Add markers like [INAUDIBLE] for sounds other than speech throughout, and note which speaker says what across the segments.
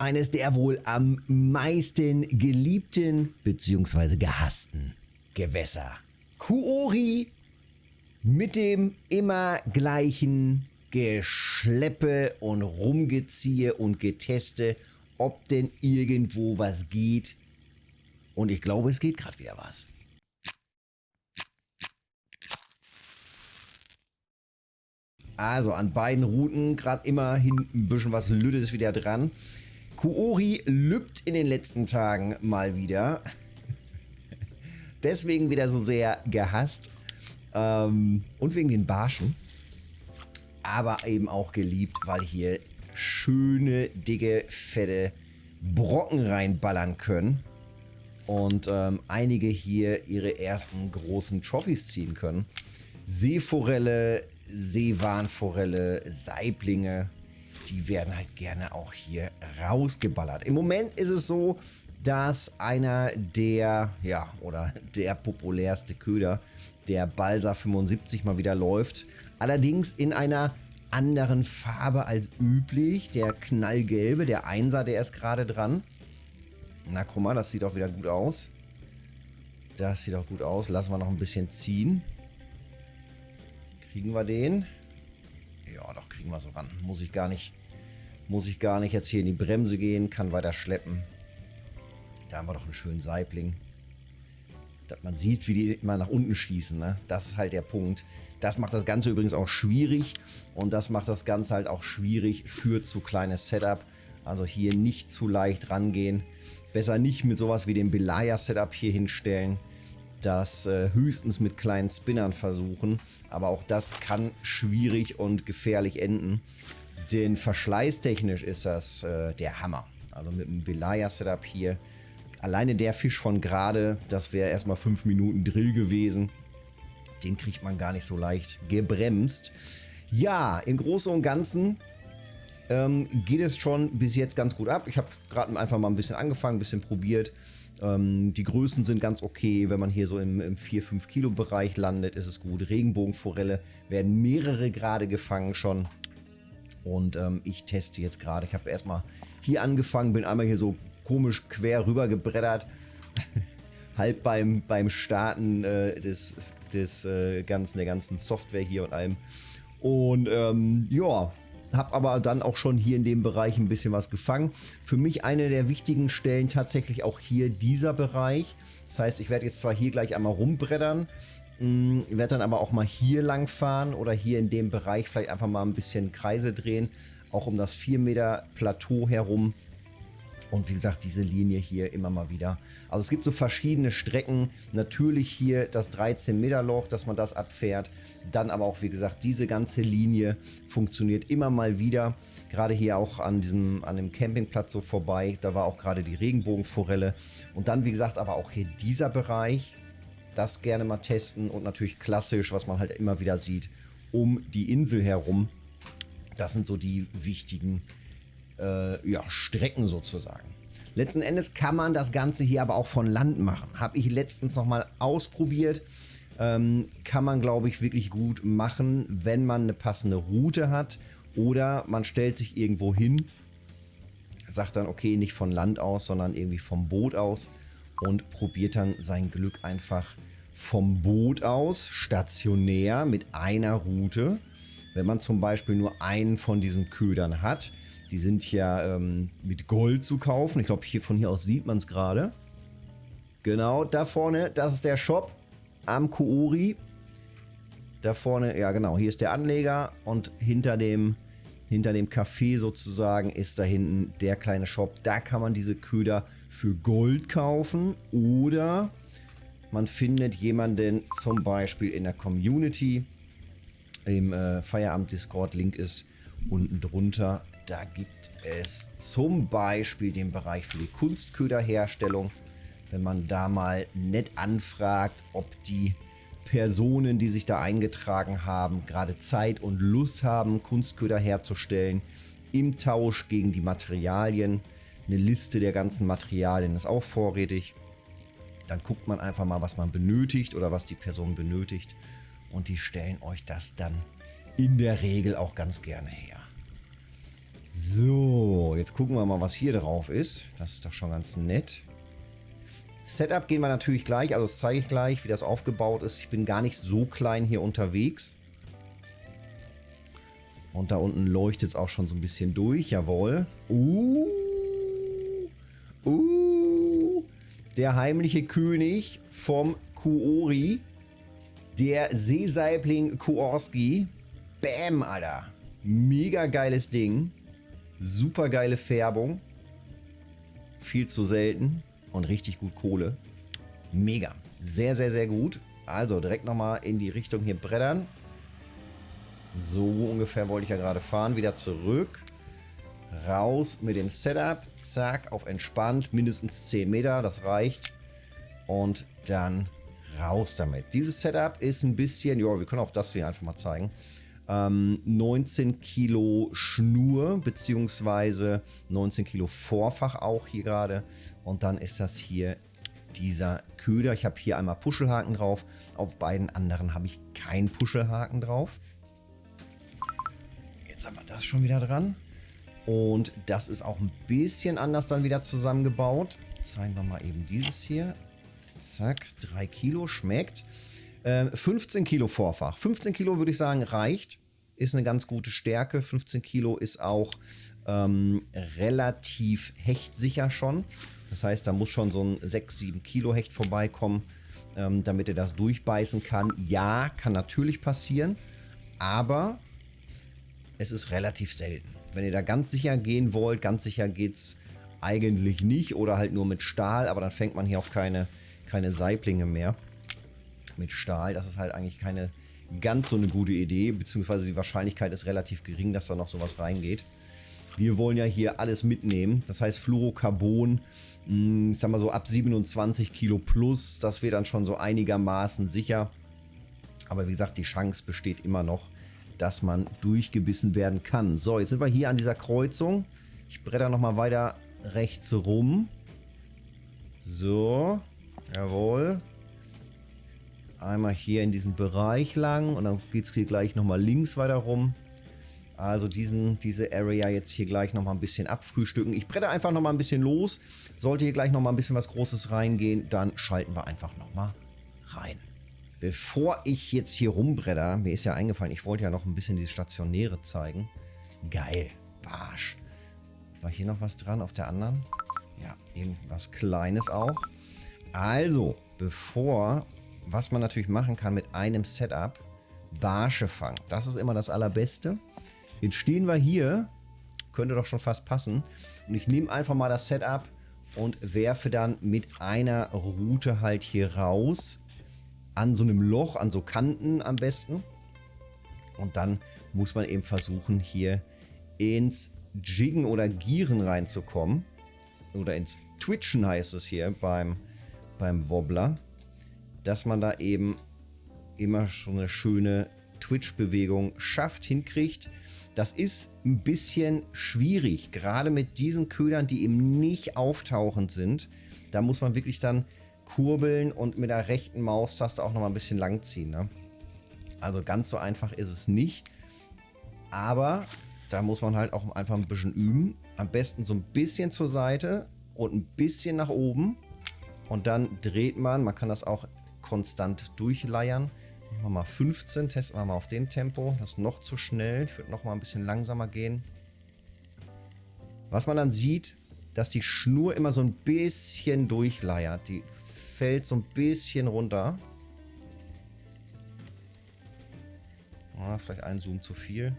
Speaker 1: eines der wohl am meisten geliebten bzw. gehassten Gewässer. Kuori mit dem immer gleichen Geschleppe und Rumgeziehe und Geteste, ob denn irgendwo was geht. Und ich glaube, es geht gerade wieder was. Also an beiden Routen gerade immer hinten ein bisschen was Lüttes wieder dran. Kuori lübt in den letzten Tagen mal wieder. Deswegen wieder so sehr gehasst. Ähm, und wegen den Barschen. Aber eben auch geliebt, weil hier schöne, dicke, fette Brocken reinballern können. Und ähm, einige hier ihre ersten großen Trophys ziehen können. Seeforelle, Seewarnforelle, Saiblinge, die werden halt gerne auch hier rausgeballert. Im Moment ist es so, dass einer der, ja, oder der populärste Köder, der Balsa 75 mal wieder läuft. Allerdings in einer anderen Farbe als üblich. Der knallgelbe, der Einser, der ist gerade dran. Na, guck mal, das sieht auch wieder gut aus. Das sieht auch gut aus. Lassen wir noch ein bisschen ziehen. Kriegen wir den? Ja, doch, kriegen wir so ran. Muss ich gar nicht, muss ich gar nicht jetzt hier in die Bremse gehen, kann weiter schleppen. Da haben wir doch einen schönen Saibling. Dass man sieht, wie die immer nach unten schießen, ne? Das ist halt der Punkt. Das macht das Ganze übrigens auch schwierig. Und das macht das Ganze halt auch schwierig für zu kleines Setup. Also hier nicht zu leicht rangehen. Besser nicht mit sowas wie dem Belaya-Setup hier hinstellen das äh, höchstens mit kleinen Spinnern versuchen. Aber auch das kann schwierig und gefährlich enden. Denn verschleißtechnisch ist das äh, der Hammer. Also mit dem Belaya-Setup hier. Alleine der Fisch von gerade, das wäre erstmal 5 Minuten Drill gewesen. Den kriegt man gar nicht so leicht gebremst. Ja, im Großen und Ganzen ähm, geht es schon bis jetzt ganz gut ab. Ich habe gerade einfach mal ein bisschen angefangen, ein bisschen probiert. Ähm, die Größen sind ganz okay. Wenn man hier so im, im 4-5 Kilo Bereich landet, ist es gut. Regenbogenforelle werden mehrere gerade gefangen schon. Und ähm, ich teste jetzt gerade. Ich habe erstmal hier angefangen, bin einmal hier so komisch quer rüber gebreddert. [LAUGHS] halb beim, beim Starten äh, des, des äh, ganzen, der ganzen Software hier und allem. Und ähm, ja, habe aber dann auch schon hier in dem Bereich ein bisschen was gefangen. Für mich eine der wichtigen Stellen tatsächlich auch hier dieser Bereich. Das heißt, ich werde jetzt zwar hier gleich einmal rumbreddern, mm, werde dann aber auch mal hier lang fahren oder hier in dem Bereich vielleicht einfach mal ein bisschen Kreise drehen, auch um das 4 Meter Plateau herum und wie gesagt, diese Linie hier immer mal wieder. Also es gibt so verschiedene Strecken. Natürlich hier das 13 Meter Loch, dass man das abfährt. Dann aber auch, wie gesagt, diese ganze Linie funktioniert immer mal wieder. Gerade hier auch an diesem an dem Campingplatz so vorbei. Da war auch gerade die Regenbogenforelle. Und dann, wie gesagt, aber auch hier dieser Bereich. Das gerne mal testen und natürlich klassisch, was man halt immer wieder sieht, um die Insel herum. Das sind so die wichtigen äh, ja, Strecken sozusagen. Letzten Endes kann man das Ganze hier aber auch von Land machen. Habe ich letztens nochmal ausprobiert. Ähm, kann man, glaube ich, wirklich gut machen, wenn man eine passende Route hat. Oder man stellt sich irgendwo hin, sagt dann, okay, nicht von Land aus, sondern irgendwie vom Boot aus und probiert dann sein Glück einfach vom Boot aus, stationär mit einer Route. Wenn man zum Beispiel nur einen von diesen Ködern hat, die sind ja ähm, mit Gold zu kaufen. Ich glaube, hier von hier aus sieht man es gerade. Genau, da vorne, das ist der Shop am Kuori. Da vorne, ja genau, hier ist der Anleger und hinter dem, hinter dem Café sozusagen ist da hinten der kleine Shop. Da kann man diese Köder für Gold kaufen oder man findet jemanden zum Beispiel in der Community. Im äh, Feierabend Discord Link ist unten drunter da gibt es zum Beispiel den Bereich für die Kunstköderherstellung. Wenn man da mal nett anfragt, ob die Personen, die sich da eingetragen haben, gerade Zeit und Lust haben, Kunstköder herzustellen, im Tausch gegen die Materialien. Eine Liste der ganzen Materialien ist auch vorrätig. Dann guckt man einfach mal, was man benötigt oder was die Person benötigt. Und die stellen euch das dann in der Regel auch ganz gerne her. So, jetzt gucken wir mal, was hier drauf ist. Das ist doch schon ganz nett. Setup gehen wir natürlich gleich, also das zeige ich gleich, wie das aufgebaut ist. Ich bin gar nicht so klein hier unterwegs. Und da unten leuchtet es auch schon so ein bisschen durch, jawohl. Uh, uh, der heimliche König vom Kuori, der Seesaibling Kuorski. Bam, Alter. Mega geiles Ding. Super geile Färbung. Viel zu selten und richtig gut Kohle. Mega. Sehr, sehr, sehr gut. Also direkt nochmal in die Richtung hier brettern. So ungefähr wollte ich ja gerade fahren. Wieder zurück. Raus mit dem Setup. Zack, auf entspannt. Mindestens 10 Meter, das reicht. Und dann raus damit. Dieses Setup ist ein bisschen, ja, wir können auch das hier einfach mal zeigen. Ähm, 19 Kilo Schnur, beziehungsweise 19 Kilo Vorfach auch hier gerade. Und dann ist das hier dieser Köder. Ich habe hier einmal Puschelhaken drauf. Auf beiden anderen habe ich keinen Puschelhaken drauf. Jetzt haben wir das schon wieder dran. Und das ist auch ein bisschen anders dann wieder zusammengebaut. Zeigen wir mal eben dieses hier. Zack, 3 Kilo, schmeckt. Äh, 15 Kilo Vorfach. 15 Kilo würde ich sagen reicht. Ist eine ganz gute Stärke. 15 Kilo ist auch ähm, relativ hechtsicher schon. Das heißt, da muss schon so ein 6, 7 Kilo Hecht vorbeikommen, ähm, damit er das durchbeißen kann. Ja, kann natürlich passieren, aber es ist relativ selten. Wenn ihr da ganz sicher gehen wollt, ganz sicher geht es eigentlich nicht oder halt nur mit Stahl, aber dann fängt man hier auch keine, keine Saiblinge mehr mit Stahl. Das ist halt eigentlich keine ganz so eine gute Idee, beziehungsweise die Wahrscheinlichkeit ist relativ gering, dass da noch sowas reingeht. Wir wollen ja hier alles mitnehmen. Das heißt Fluorocarbon, hm, ich sag mal so ab 27 Kilo plus, das wäre dann schon so einigermaßen sicher. Aber wie gesagt, die Chance besteht immer noch, dass man durchgebissen werden kann. So, jetzt sind wir hier an dieser Kreuzung. Ich bretter nochmal weiter rechts rum. So, jawohl. Einmal hier in diesen Bereich lang und dann geht es hier gleich nochmal links weiter rum. Also diesen, diese Area jetzt hier gleich nochmal ein bisschen abfrühstücken. Ich brette einfach nochmal ein bisschen los. Sollte hier gleich nochmal ein bisschen was Großes reingehen, dann schalten wir einfach nochmal rein. Bevor ich jetzt hier rumbredder, mir ist ja eingefallen, ich wollte ja noch ein bisschen die Stationäre zeigen. Geil, Barsch. War hier noch was dran auf der anderen? Ja, irgendwas Kleines auch. Also, bevor, was man natürlich machen kann mit einem Setup, Barsche fangen. Das ist immer das Allerbeste. Jetzt stehen wir hier, könnte doch schon fast passen. Und ich nehme einfach mal das Setup und werfe dann mit einer Route halt hier raus. An so einem Loch, an so Kanten am besten. Und dann muss man eben versuchen, hier ins Jiggen oder Gieren reinzukommen. Oder ins Twitchen heißt es hier beim, beim Wobbler. Dass man da eben immer schon eine schöne Twitch-Bewegung schafft, hinkriegt. Das ist ein bisschen schwierig, gerade mit diesen Ködern, die eben nicht auftauchend sind. Da muss man wirklich dann kurbeln und mit der rechten Maustaste auch nochmal ein bisschen langziehen. Ne? Also ganz so einfach ist es nicht. Aber da muss man halt auch einfach ein bisschen üben. Am besten so ein bisschen zur Seite und ein bisschen nach oben. Und dann dreht man, man kann das auch konstant durchleiern. Machen wir mal 15, testen wir mal auf dem Tempo. Das ist noch zu schnell. Ich würde noch mal ein bisschen langsamer gehen. Was man dann sieht, dass die Schnur immer so ein bisschen durchleiert. Die fällt so ein bisschen runter. Ah, vielleicht ein Zoom zu viel.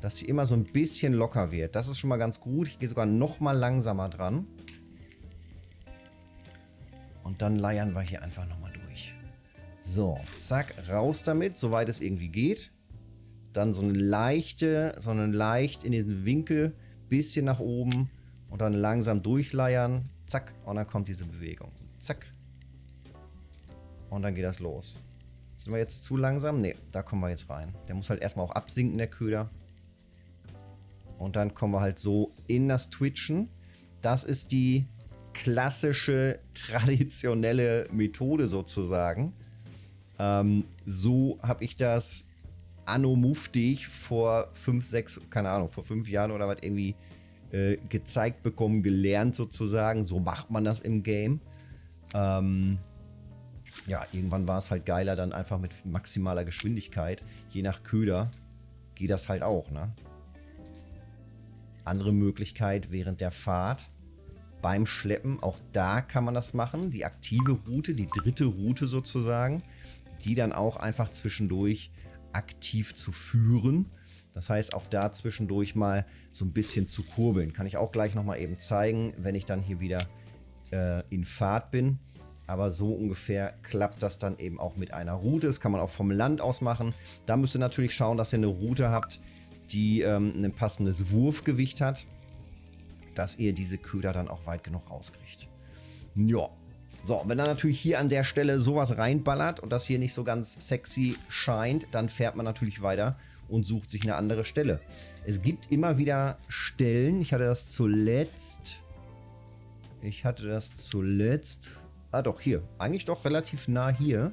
Speaker 1: Dass sie immer so ein bisschen locker wird. Das ist schon mal ganz gut. Ich gehe sogar noch mal langsamer dran. Und dann leiern wir hier einfach nochmal so, zack, raus damit, soweit es irgendwie geht. Dann so eine leichte, so eine leicht in den Winkel, bisschen nach oben und dann langsam durchleiern. Zack, und dann kommt diese Bewegung. Zack. Und dann geht das los. Sind wir jetzt zu langsam? Ne, da kommen wir jetzt rein. Der muss halt erstmal auch absinken, der Köder. Und dann kommen wir halt so in das Twitchen. Das ist die klassische, traditionelle Methode sozusagen. Ähm, so habe ich das anno muftig vor fünf, sechs, keine Ahnung, vor fünf Jahren oder was irgendwie äh, gezeigt bekommen, gelernt sozusagen. So macht man das im Game. Ähm, ja, irgendwann war es halt geiler, dann einfach mit maximaler Geschwindigkeit, je nach Köder, geht das halt auch, ne? Andere Möglichkeit während der Fahrt beim Schleppen, auch da kann man das machen. Die aktive Route, die dritte Route sozusagen, die dann auch einfach zwischendurch aktiv zu führen. Das heißt, auch da zwischendurch mal so ein bisschen zu kurbeln. Kann ich auch gleich nochmal eben zeigen, wenn ich dann hier wieder äh, in Fahrt bin. Aber so ungefähr klappt das dann eben auch mit einer Route. Das kann man auch vom Land aus machen. Da müsst ihr natürlich schauen, dass ihr eine Route habt, die ähm, ein passendes Wurfgewicht hat, dass ihr diese Köder dann auch weit genug rauskriegt. Ja. So, wenn dann natürlich hier an der Stelle sowas reinballert und das hier nicht so ganz sexy scheint, dann fährt man natürlich weiter und sucht sich eine andere Stelle. Es gibt immer wieder Stellen, ich hatte das zuletzt, ich hatte das zuletzt, ah doch, hier, eigentlich doch relativ nah hier,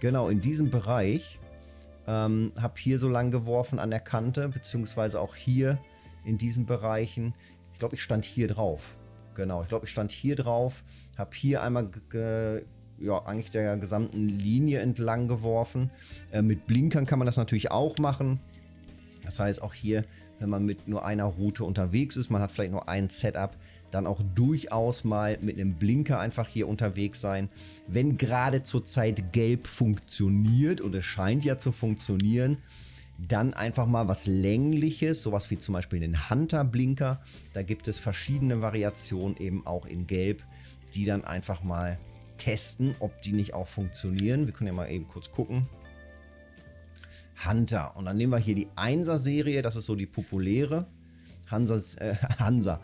Speaker 1: genau in diesem Bereich, ähm, habe hier so lang geworfen an der Kante, beziehungsweise auch hier in diesen Bereichen. Ich glaube, ich stand hier drauf. Genau, ich glaube, ich stand hier drauf, habe hier einmal ja, eigentlich der gesamten Linie entlang geworfen. Äh, mit Blinkern kann man das natürlich auch machen. Das heißt, auch hier, wenn man mit nur einer Route unterwegs ist, man hat vielleicht nur ein Setup, dann auch durchaus mal mit einem Blinker einfach hier unterwegs sein. Wenn gerade zurzeit gelb funktioniert und es scheint ja zu funktionieren, dann einfach mal was längliches, sowas wie zum Beispiel den Hunter-Blinker. Da gibt es verschiedene Variationen eben auch in gelb, die dann einfach mal testen, ob die nicht auch funktionieren. Wir können ja mal eben kurz gucken. Hunter. Und dann nehmen wir hier die 1er-Serie, das ist so die populäre. Hansa, äh, [LAUGHS] Hansa,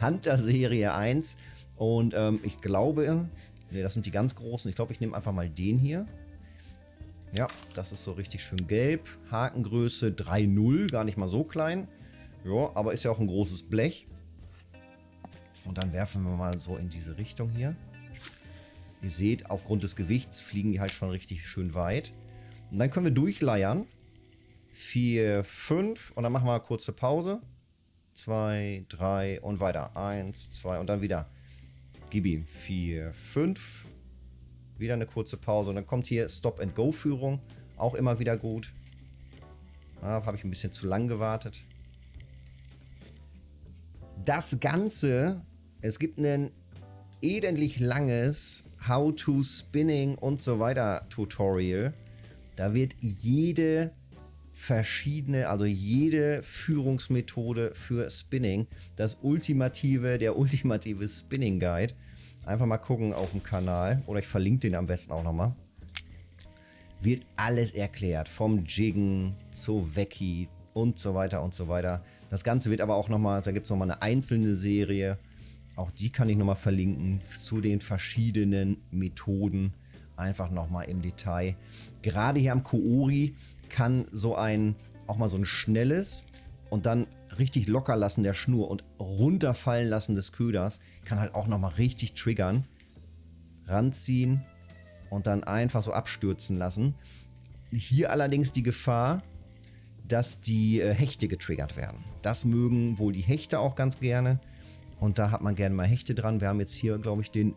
Speaker 1: Hunter-Serie 1. Und ähm, ich glaube, ne, das sind die ganz großen. Ich glaube, ich nehme einfach mal den hier. Ja, das ist so richtig schön gelb. Hakengröße 3,0, gar nicht mal so klein. Ja, aber ist ja auch ein großes Blech. Und dann werfen wir mal so in diese Richtung hier. Ihr seht, aufgrund des Gewichts fliegen die halt schon richtig schön weit. Und dann können wir durchleiern. 4, 5 und dann machen wir eine kurze Pause. 2, 3 und weiter. 1, 2 und dann wieder. Gib ihm 4, 5. Wieder eine kurze Pause und dann kommt hier Stop-and-Go-Führung. Auch immer wieder gut. Ah, Habe ich ein bisschen zu lang gewartet. Das Ganze, es gibt ein elendig langes How-to-Spinning und so weiter Tutorial. Da wird jede verschiedene, also jede Führungsmethode für Spinning, das ultimative, der ultimative Spinning Guide. Einfach mal gucken auf dem Kanal oder ich verlinke den am besten auch nochmal. Wird alles erklärt, vom Jiggen zu Vecchi und so weiter und so weiter. Das Ganze wird aber auch nochmal, da gibt es nochmal eine einzelne Serie, auch die kann ich nochmal verlinken, zu den verschiedenen Methoden, einfach nochmal im Detail. Gerade hier am Koori kann so ein, auch mal so ein schnelles und dann richtig locker lassen der Schnur und runterfallen lassen des Köders, kann halt auch nochmal richtig triggern. Ranziehen und dann einfach so abstürzen lassen. Hier allerdings die Gefahr, dass die äh, Hechte getriggert werden. Das mögen wohl die Hechte auch ganz gerne. Und da hat man gerne mal Hechte dran. Wir haben jetzt hier, glaube ich, den...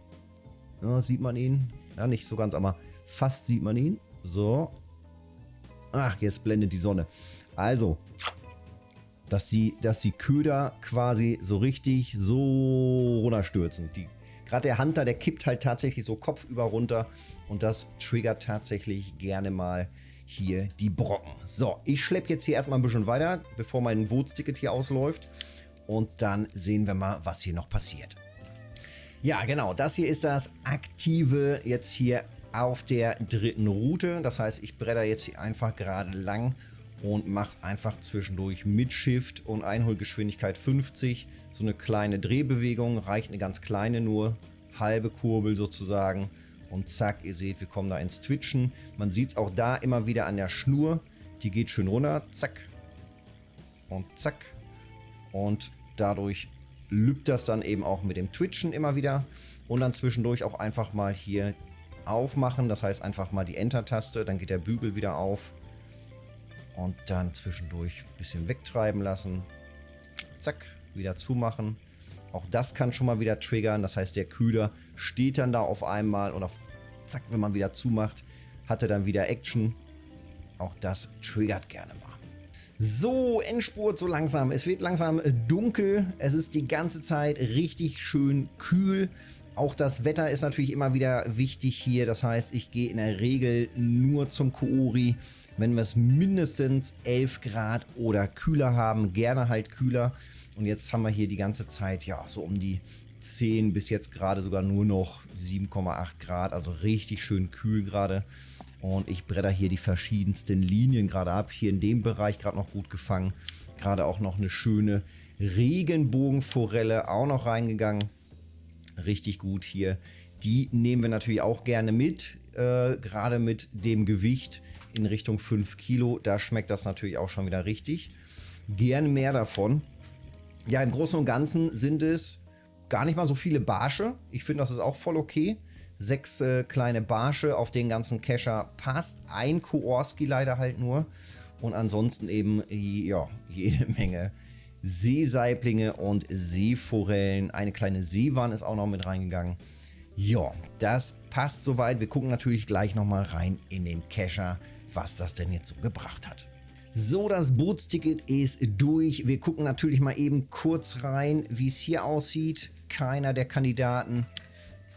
Speaker 1: Ja, sieht man ihn? Ja, nicht so ganz, aber fast sieht man ihn. So. Ach, jetzt blendet die Sonne. Also, dass die, dass die Köder quasi so richtig so runterstürzen. Gerade der Hunter, der kippt halt tatsächlich so kopfüber runter und das triggert tatsächlich gerne mal hier die Brocken. So, ich schleppe jetzt hier erstmal ein bisschen weiter, bevor mein Bootsticket hier ausläuft und dann sehen wir mal, was hier noch passiert. Ja, genau, das hier ist das aktive jetzt hier auf der dritten Route. Das heißt, ich bretter jetzt hier einfach gerade lang und mache einfach zwischendurch mit Shift und Einholgeschwindigkeit 50 so eine kleine Drehbewegung. Reicht eine ganz kleine nur, halbe Kurbel sozusagen. Und zack, ihr seht, wir kommen da ins Twitchen. Man sieht es auch da immer wieder an der Schnur. Die geht schön runter, zack und zack. Und dadurch lübt das dann eben auch mit dem Twitchen immer wieder. Und dann zwischendurch auch einfach mal hier aufmachen. Das heißt einfach mal die Enter-Taste, dann geht der Bügel wieder auf. Und dann zwischendurch ein bisschen wegtreiben lassen. Zack, wieder zumachen. Auch das kann schon mal wieder triggern. Das heißt, der Kühler steht dann da auf einmal und auf zack, wenn man wieder zumacht, hat er dann wieder Action. Auch das triggert gerne mal. So, Endspurt so langsam. Es wird langsam dunkel. Es ist die ganze Zeit richtig schön kühl. Auch das Wetter ist natürlich immer wieder wichtig hier. Das heißt, ich gehe in der Regel nur zum Koori, wenn wir es mindestens 11 Grad oder kühler haben. Gerne halt kühler. Und jetzt haben wir hier die ganze Zeit, ja, so um die 10 bis jetzt gerade sogar nur noch 7,8 Grad. Also richtig schön kühl gerade. Und ich bretter hier die verschiedensten Linien gerade ab. Hier in dem Bereich gerade noch gut gefangen. Gerade auch noch eine schöne Regenbogenforelle auch noch reingegangen. Richtig gut hier. Die nehmen wir natürlich auch gerne mit. Äh, gerade mit dem Gewicht in Richtung 5 Kilo. Da schmeckt das natürlich auch schon wieder richtig. Gerne mehr davon. Ja, im Großen und Ganzen sind es gar nicht mal so viele Barsche. Ich finde, das ist auch voll okay. Sechs äh, kleine Barsche auf den ganzen Kescher passt. Ein Koorski leider halt nur. Und ansonsten eben ja, jede Menge Seesaiblinge und Seeforellen. Eine kleine Seewann ist auch noch mit reingegangen. Ja, das passt soweit. Wir gucken natürlich gleich nochmal rein in den Kescher, was das denn jetzt so gebracht hat. So, das Bootsticket ist durch. Wir gucken natürlich mal eben kurz rein, wie es hier aussieht. Keiner der Kandidaten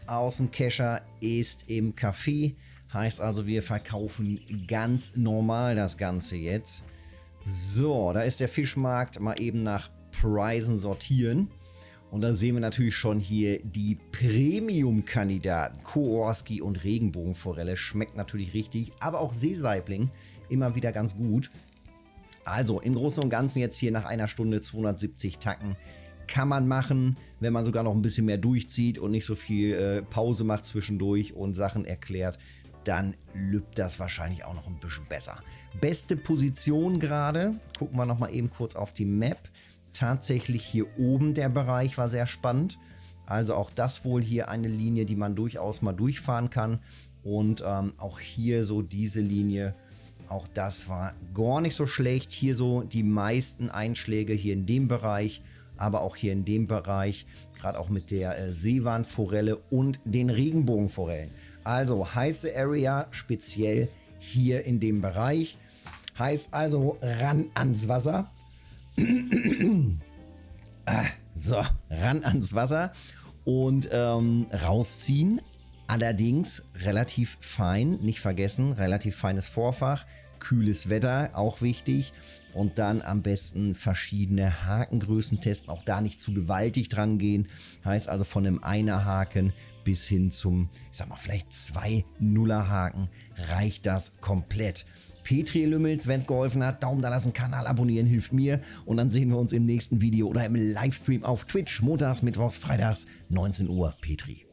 Speaker 1: aus dem Kescher ist im Café. Heißt also, wir verkaufen ganz normal das Ganze jetzt. So, da ist der Fischmarkt. Mal eben nach Preisen sortieren. Und dann sehen wir natürlich schon hier die Premium-Kandidaten. Koorski und Regenbogenforelle schmeckt natürlich richtig, aber auch Seesaibling immer wieder ganz gut. Also im Großen und Ganzen jetzt hier nach einer Stunde 270 Tacken kann man machen, wenn man sogar noch ein bisschen mehr durchzieht und nicht so viel äh, Pause macht zwischendurch und Sachen erklärt, dann lübt das wahrscheinlich auch noch ein bisschen besser. Beste Position gerade, gucken wir nochmal eben kurz auf die Map. Tatsächlich hier oben der Bereich war sehr spannend. Also auch das wohl hier eine Linie, die man durchaus mal durchfahren kann. Und ähm, auch hier so diese Linie auch das war gar nicht so schlecht. Hier so die meisten Einschläge hier in dem Bereich, aber auch hier in dem Bereich, gerade auch mit der äh, Seewarnforelle und den Regenbogenforellen. Also heiße Area speziell hier in dem Bereich. Heißt also ran ans Wasser. Ah, so, ran ans Wasser und ähm, rausziehen. Allerdings relativ fein, nicht vergessen, relativ feines Vorfach, kühles Wetter, auch wichtig. Und dann am besten verschiedene Hakengrößen testen, auch da nicht zu gewaltig dran gehen. Heißt also von einem Einer-Haken bis hin zum, ich sag mal, vielleicht zwei Nuller-Haken reicht das komplett. Petri Lümmels, wenn es geholfen hat, Daumen da lassen, Kanal abonnieren, hilft mir. Und dann sehen wir uns im nächsten Video oder im Livestream auf Twitch, montags, mittwochs, freitags, 19 Uhr. Petri.